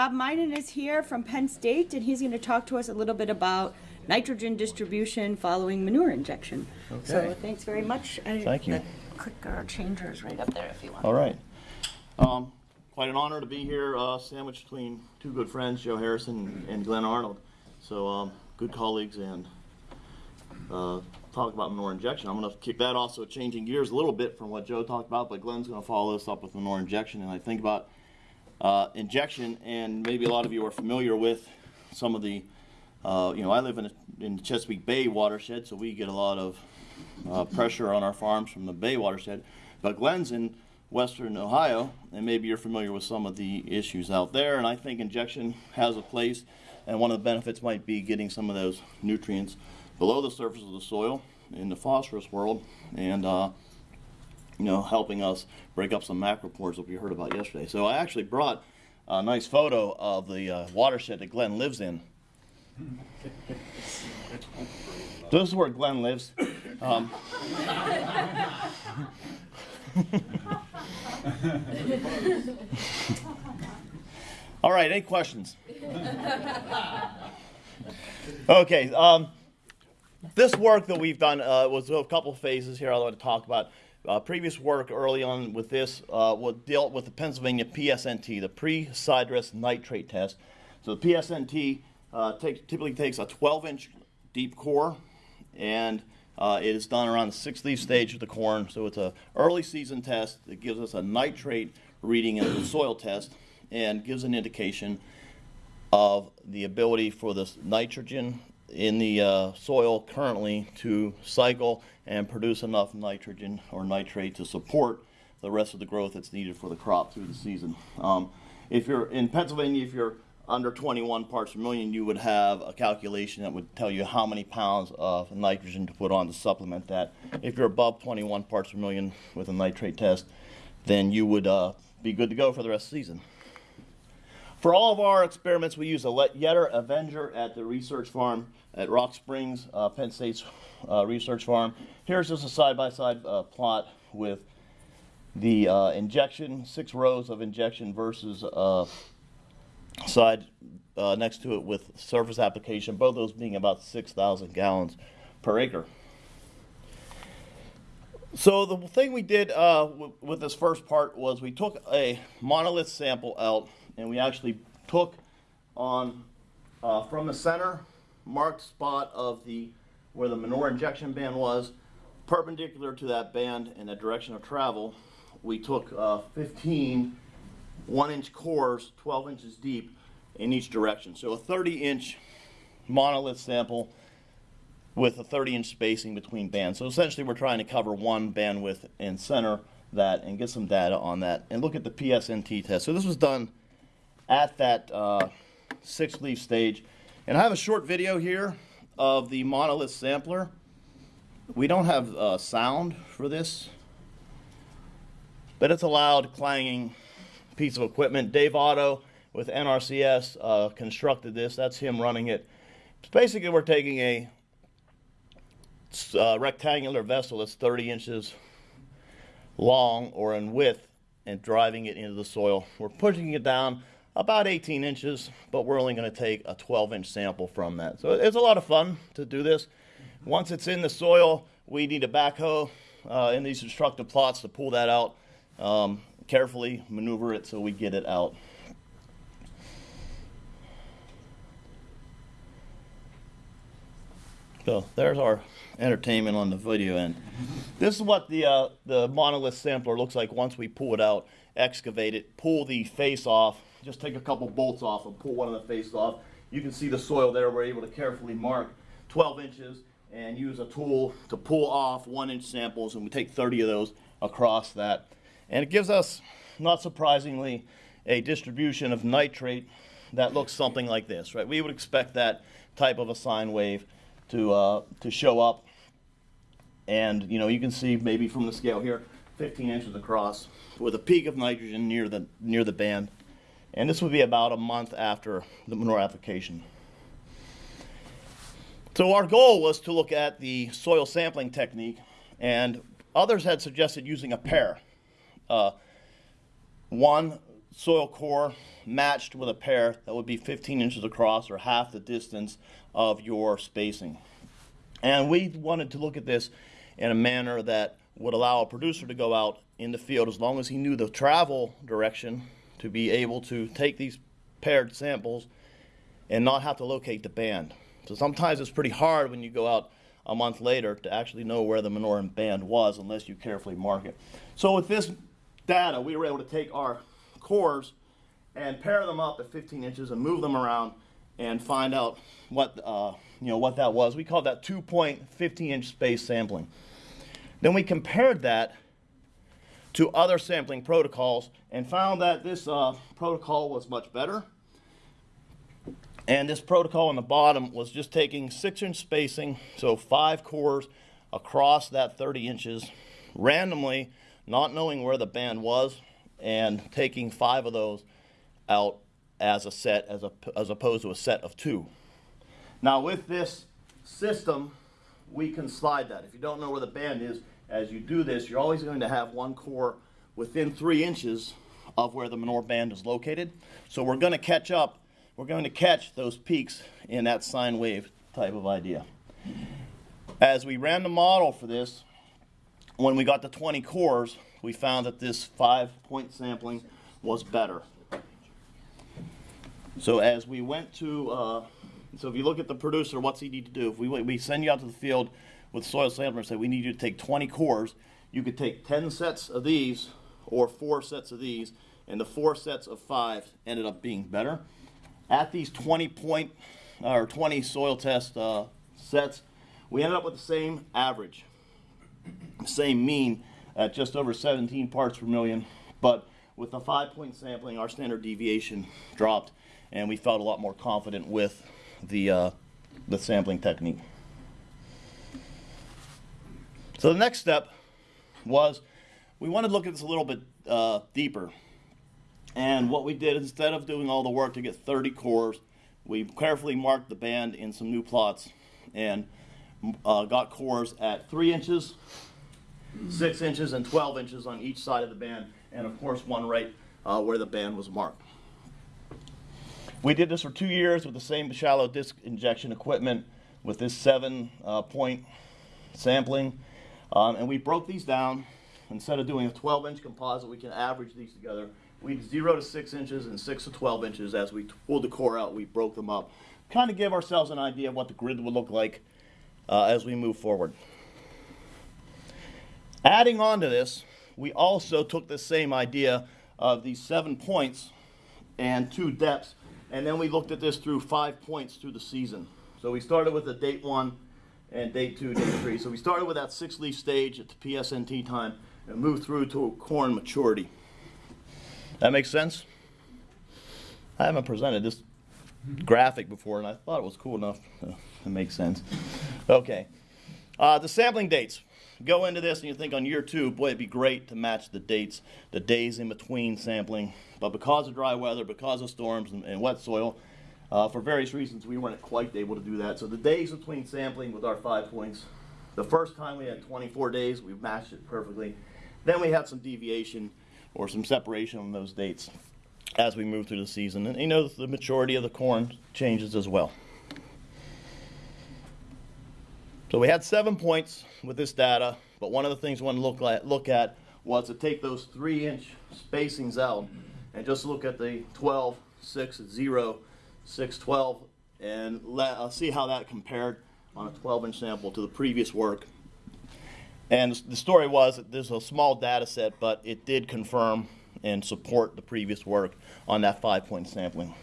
Rob Meinen is here from Penn State, and he's going to talk to us a little bit about nitrogen distribution following manure injection. Okay. So thanks very much. And Thank you. the Clicker changer is right up there if you want. All right. Um, quite an honor to be here, uh, sandwiched between two good friends, Joe Harrison and Glenn Arnold. So, um, good colleagues and uh, talk about manure injection. I'm going to kick that off, so changing gears a little bit from what Joe talked about, but Glenn's going to follow this up with manure injection. And I think about uh, injection, and maybe a lot of you are familiar with some of the, uh, you know, I live in, a, in the Chesapeake Bay watershed, so we get a lot of uh, pressure on our farms from the Bay watershed. But Glenn's in western Ohio, and maybe you're familiar with some of the issues out there. And I think injection has a place, and one of the benefits might be getting some of those nutrients below the surface of the soil in the phosphorus world, and uh, you know, helping us break up some macropores that we heard about yesterday. So I actually brought a nice photo of the uh, watershed that Glenn lives in. This is where Glenn lives. Um, all right, any questions? Okay, um, this work that we've done uh, was a couple phases here I want to talk about. Uh, previous work early on with this uh, dealt with the Pennsylvania PSNT, the pre-sidress nitrate test. So the PSNT uh, take, typically takes a 12-inch deep core, and uh, it is done around the six leaf stage of the corn. So it's an early season test that gives us a nitrate reading in the soil test and gives an indication of the ability for this nitrogen in the uh, soil currently to cycle and produce enough nitrogen or nitrate to support the rest of the growth that's needed for the crop through the season. Um, if you're in Pennsylvania, if you're under 21 parts per million, you would have a calculation that would tell you how many pounds of nitrogen to put on to supplement that. If you're above 21 parts per million with a nitrate test, then you would uh, be good to go for the rest of the season. For all of our experiments, we use a Yetter Avenger at the research farm at Rock Springs, uh, Penn State's uh, research farm. Here's just a side-by-side uh, plot with the uh, injection, six rows of injection versus uh, side uh, next to it with surface application, both those being about 6,000 gallons per acre. So the thing we did with this first part was we took a monolith sample out and we actually took on uh, from the center marked spot of the where the manure injection band was perpendicular to that band in the direction of travel we took uh, 15 one inch cores 12 inches deep in each direction so a 30 inch monolith sample with a 30 inch spacing between bands. So essentially we're trying to cover one bandwidth and center that and get some data on that and look at the PSNT test. So this was done at that uh, six leaf stage. And I have a short video here of the monolith sampler. We don't have uh, sound for this, but it's a loud clanging piece of equipment. Dave Otto with NRCS uh, constructed this. That's him running it. Basically, we're taking a uh, rectangular vessel that's 30 inches long or in width and driving it into the soil. We're pushing it down about 18 inches, but we're only going to take a 12 inch sample from that. So it's a lot of fun to do this. Once it's in the soil, we need a backhoe uh, in these destructive plots to pull that out, um, carefully maneuver it so we get it out. So there's our entertainment on the video end. This is what the uh, the monolith sampler looks like once we pull it out, excavate it, pull the face off. Just take a couple bolts off and pull one of the faces off. You can see the soil there. We're able to carefully mark 12 inches and use a tool to pull off one inch samples, and we take 30 of those across that. And it gives us, not surprisingly, a distribution of nitrate that looks something like this, right? We would expect that type of a sine wave to, uh, to show up. And, you know, you can see maybe from the scale here, 15 inches across with a peak of nitrogen near the, near the band. And this would be about a month after the manure application. So our goal was to look at the soil sampling technique, and others had suggested using a pair. Uh, one soil core matched with a pair that would be 15 inches across or half the distance of your spacing. And we wanted to look at this in a manner that would allow a producer to go out in the field as long as he knew the travel direction to be able to take these paired samples and not have to locate the band. So sometimes it's pretty hard when you go out a month later to actually know where the manure band was unless you carefully mark it. So with this data, we were able to take our cores and pair them up at 15 inches and move them around and find out what uh, you know what that was. We called that two-point 15-inch space sampling. Then we compared that to other sampling protocols and found that this uh, protocol was much better. And this protocol on the bottom was just taking six inch spacing, so five cores across that 30 inches, randomly, not knowing where the band was, and taking five of those out as a set, as, a, as opposed to a set of two. Now, with this system, we can slide that. If you don't know where the band is, as you do this, you're always going to have one core within three inches of where the manure band is located. So we're going to catch up, we're going to catch those peaks in that sine wave type of idea. As we ran the model for this, when we got to 20 cores, we found that this five point sampling was better. So as we went to, uh, so if you look at the producer, what's he need to do? If we, we send you out to the field with soil sampler and say we need you to take 20 cores, you could take 10 sets of these or four sets of these, and the four sets of five ended up being better. At these 20 point or 20 soil test uh, sets, we ended up with the same average, same mean at just over 17 parts per million, but with the five point sampling, our standard deviation dropped, and we felt a lot more confident with the, uh, the sampling technique. So the next step was we wanted to look at this a little bit uh, deeper. And what we did, instead of doing all the work to get 30 cores, we carefully marked the band in some new plots and uh, got cores at 3 inches, 6 inches, and 12 inches on each side of the band, and of course one right uh, where the band was marked. We did this for two years with the same shallow disc injection equipment with this seven uh, point sampling. Um, and we broke these down. Instead of doing a 12 inch composite, we can average these together. We did 0 to 6 inches and 6 to 12 inches. As we pulled the core out, we broke them up. Kind of give ourselves an idea of what the grid would look like uh, as we move forward. Adding on to this, we also took the same idea of these seven points and two depths, and then we looked at this through five points through the season. So we started with the date one and day two, day three. So we started with that six leaf stage at the PSNT time and moved through to corn maturity. That makes sense? I haven't presented this graphic before, and I thought it was cool enough to make sense. Okay. Uh, the sampling dates. Go into this and you think on year two, boy, it'd be great to match the dates, the days in between sampling. But because of dry weather, because of storms and, and wet soil, uh, for various reasons, we weren't quite able to do that. So the days between sampling with our five points, the first time we had 24 days, we matched it perfectly. Then we had some deviation or some separation on those dates as we move through the season. And you know, the maturity of the corn changes as well. So we had seven points with this data, but one of the things we want to look at, look at was to take those three inch spacings out and just look at the 12, 6, 0, 6, 12, and let, see how that compared on a 12 inch sample to the previous work. And the story was that there's a small data set, but it did confirm and support the previous work on that five point sampling.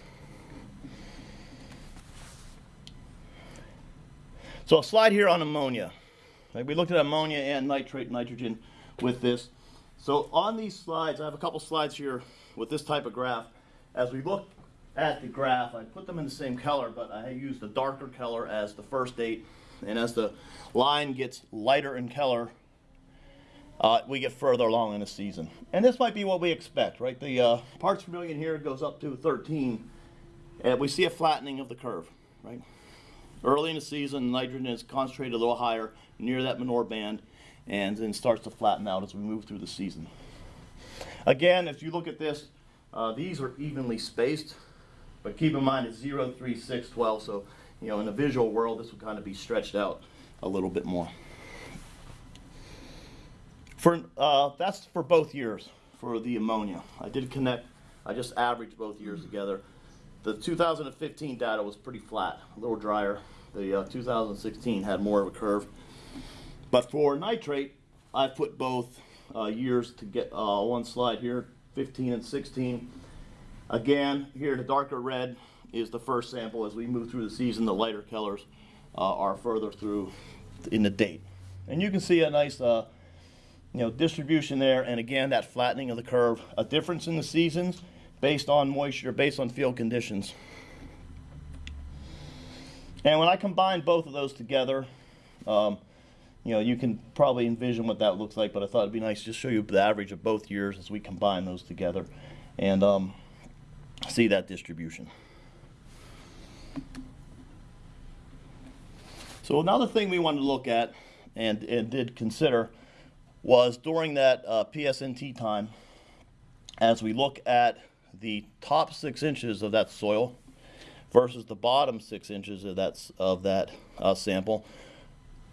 So a slide here on ammonia. We looked at ammonia and nitrate nitrogen with this. So on these slides, I have a couple slides here with this type of graph. As we look at the graph, I put them in the same color, but I used a darker color as the first date. And as the line gets lighter in color, uh, we get further along in the season. And this might be what we expect, right? The uh, parts per million here goes up to 13, and we see a flattening of the curve, right? Early in the season, nitrogen is concentrated a little higher near that manure band and then starts to flatten out as we move through the season. Again, if you look at this, Uh, these are evenly spaced, but keep in mind it's 0, 3, 6, 12, so you know in the visual world this would kind of be stretched out a little bit more. For uh, that's for both years for the ammonia. I did connect. I just averaged both years together. The 2015 data was pretty flat, a little drier. The uh, 2016 had more of a curve. But for nitrate, I put both uh, years to get uh, one slide here, 15 and 16. Again, here the darker red is the first sample. As we move through the season, the lighter colors uh, are further through in the date. And you can see a nice uh, you know, distribution there, and again, that flattening of the curve, a difference in the seasons based on moisture, based on field conditions. And when I combine both of those together, um, you know, you can probably envision what that looks like, but I thought it'd be nice to just show you the average of both years as we combine those together and um, see that distribution. So another thing we wanted to look at and, and did consider was during that uh, PSNT time, as we look at the top six inches of that soil versus the bottom six inches of that, of that uh, sample,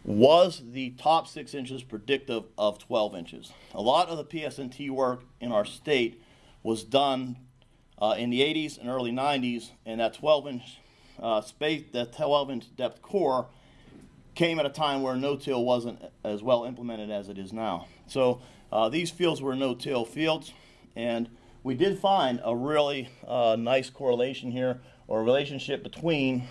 was the top six inches predictive of 12 inches? A lot of the PSNT work in our state was done uh, in the 80s and early 90s, and that 12 inch uh, space, that 12 inch depth core came at a time where no-till wasn't as well implemented as it is now. So uh, these fields were no-till fields, and we did find a really uh, nice correlation here, or relationship between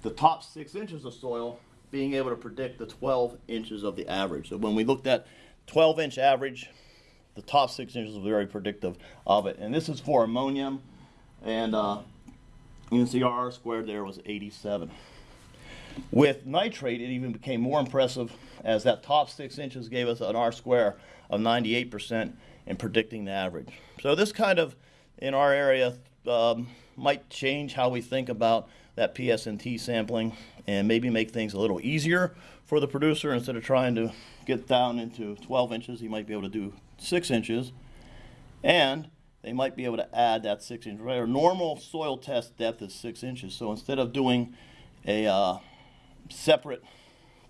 the top six inches of soil being able to predict the 12 inches of the average. So when we looked at 12 inch average, the top six inches were very predictive of it. And this is for ammonium, and uh, you can see our R squared there was 87. With nitrate, it even became more impressive as that top six inches gave us an R square of 98% in predicting the average. So this kind of, in our area, um, might change how we think about that PSNT sampling and maybe make things a little easier for the producer instead of trying to get down into 12 inches, he might be able to do six inches. And they might be able to add that six inch. Right? Our normal soil test depth is six inches. So instead of doing a uh, separate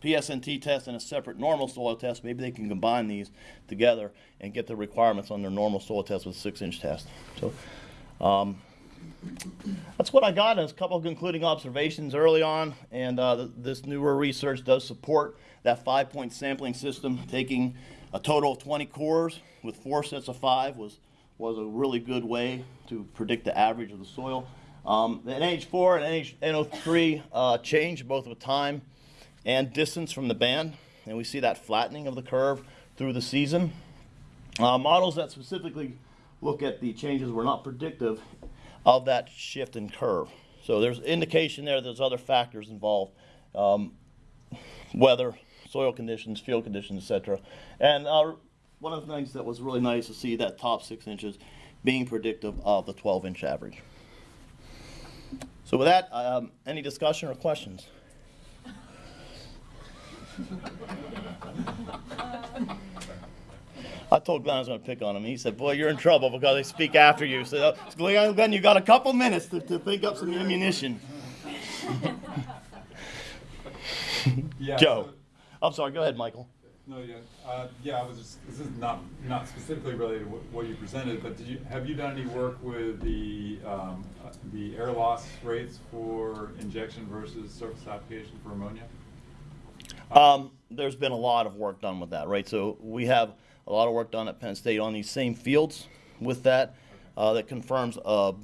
PSNT test and a separate normal soil test, maybe they can combine these together and get the requirements on their normal soil test with six inch test. So um, that's what I got as a couple of concluding observations early on, and uh, th- this newer research does support that five-point sampling system. Taking a total of 20 cores with four sets of five was was a really good way to predict the average of the soil. Um, the NH4 and NH, NO3 uh, change both with time and distance from the band, and we see that flattening of the curve through the season. Uh, models that specifically look at the changes were not predictive of that shift in curve. So there's indication there there's other factors involved, um, weather, soil conditions, field conditions, etc. And uh, one of the things that was really nice to see that top six inches being predictive of the 12 inch average. So with that, um, any discussion or questions? I told Glenn I was going to pick on him. He said, "Boy, you're in trouble because they speak after you." So, Glenn, you got a couple minutes to, to think up some ammunition. Yeah, Joe, so- I'm sorry. Go ahead, Michael. No, yeah, uh, yeah, I was just, this is not, not specifically related to what, what you presented, but did you, have you done any work with the, um, uh, the air loss rates for injection versus surface application for ammonia? Um, there's been a lot of work done with that, right? So we have a lot of work done at Penn State on these same fields with that uh, that confirms a,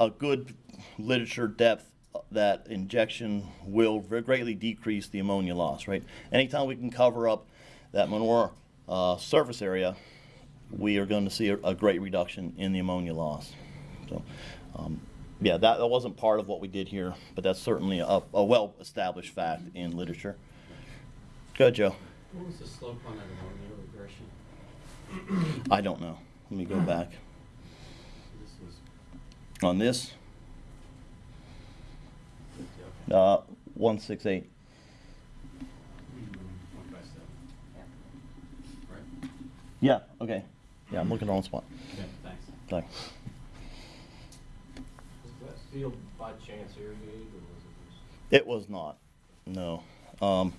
a good literature depth that injection will very greatly decrease the ammonia loss, right? Anytime we can cover up that manure uh, surface area, we are going to see a, a great reduction in the ammonia loss. So, um, yeah, that, that wasn't part of what we did here, but that's certainly a, a well-established fact in literature. Go ahead, Joe. What was the slope on that ammonia regression? I don't know. Let me go back. This was On this. Uh, 168. One by seven. Right? Yeah, okay. Yeah, I'm looking at the spot. Okay, thanks. Sorry. field by chance irrigated or was it just? It was not, no. Um,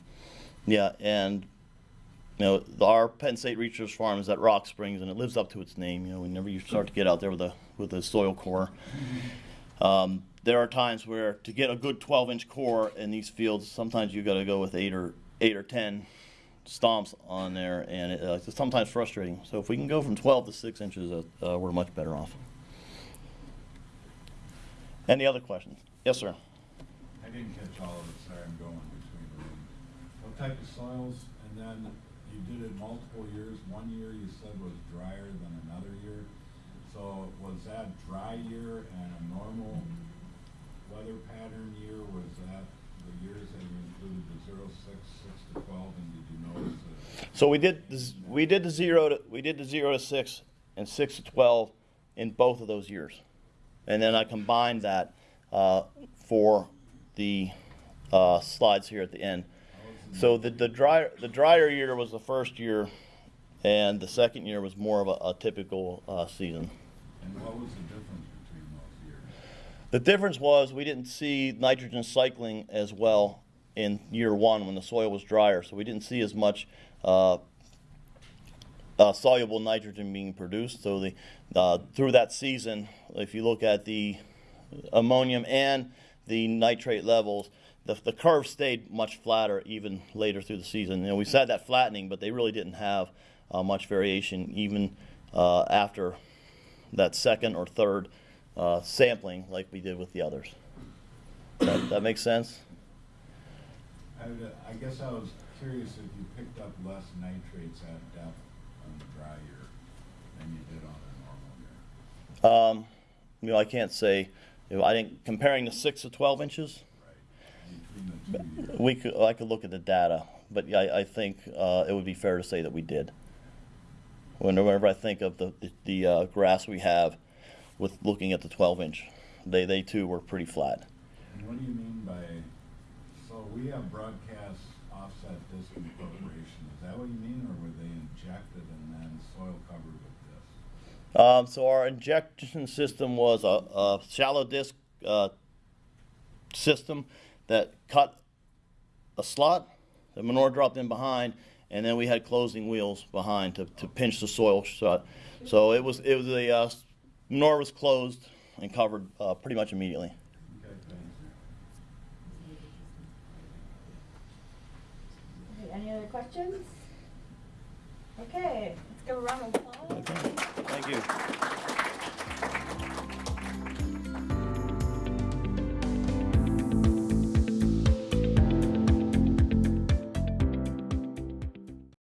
yeah, and you know, the- our Penn State Research Farm is at Rock Springs, and it lives up to its name. You know, whenever you start to get out there with the with the soil core, um, there are times where to get a good 12-inch core in these fields, sometimes you've got to go with eight or eight or 10 stomps on there, and it, uh, it's sometimes frustrating. So if we can go from 12 to six inches, uh, uh, we're much better off. Any other questions? Yes, sir. I didn't catch all of it, sorry, I'm going between the rooms. What type of soils, and then you did it multiple years, one year you said was drier than another year. So was that dry year and a normal weather pattern year, was that the years that you included the zero, six, six to twelve, and did you notice that? So we did the, z- we did the zero to we did the zero to six and six to twelve in both of those years, and then I combined that uh, for the uh, slides here at the end. So the the drier the drier year was the first year, and the second year was more of a, a typical uh, season. And what was the difference between those years? The difference was we didn't see nitrogen cycling as well in year one when the soil was drier, so we didn't see as much uh, uh, soluble nitrogen being produced. So the uh, through that season, if you look at the ammonium and the nitrate levels, the, the curve stayed much flatter even later through the season. You know, we said that flattening, but they really didn't have uh, much variation even uh, after that second or third uh, sampling like we did with the others. That, that makes sense? I, would- I guess I was curious if you picked up less nitrates at depth on the dry year than you did on a normal year. Um, you know, I can't say. You know, I think comparing the six to twelve inches, Right, between the two years. we could. I could look at the data, but yeah, I, I think uh, it would be fair to say that we did. Whenever I think of the the, the uh, grass we have, with looking at the twelve inch, they they too were pretty flat. And what do you mean by, so we have broadcast offset disc incorporation, is that what you mean, or were they injected and then soil covered with this? Um, so our injection system was a, a shallow disc uh, system that cut a slot. The manure dropped in behind, and then we had closing wheels behind to, to pinch the soil shut. So it was it was a uh, manure was closed and covered uh, pretty much immediately. Okay, Any other questions? Okay, let's give a round of applause. Thank you.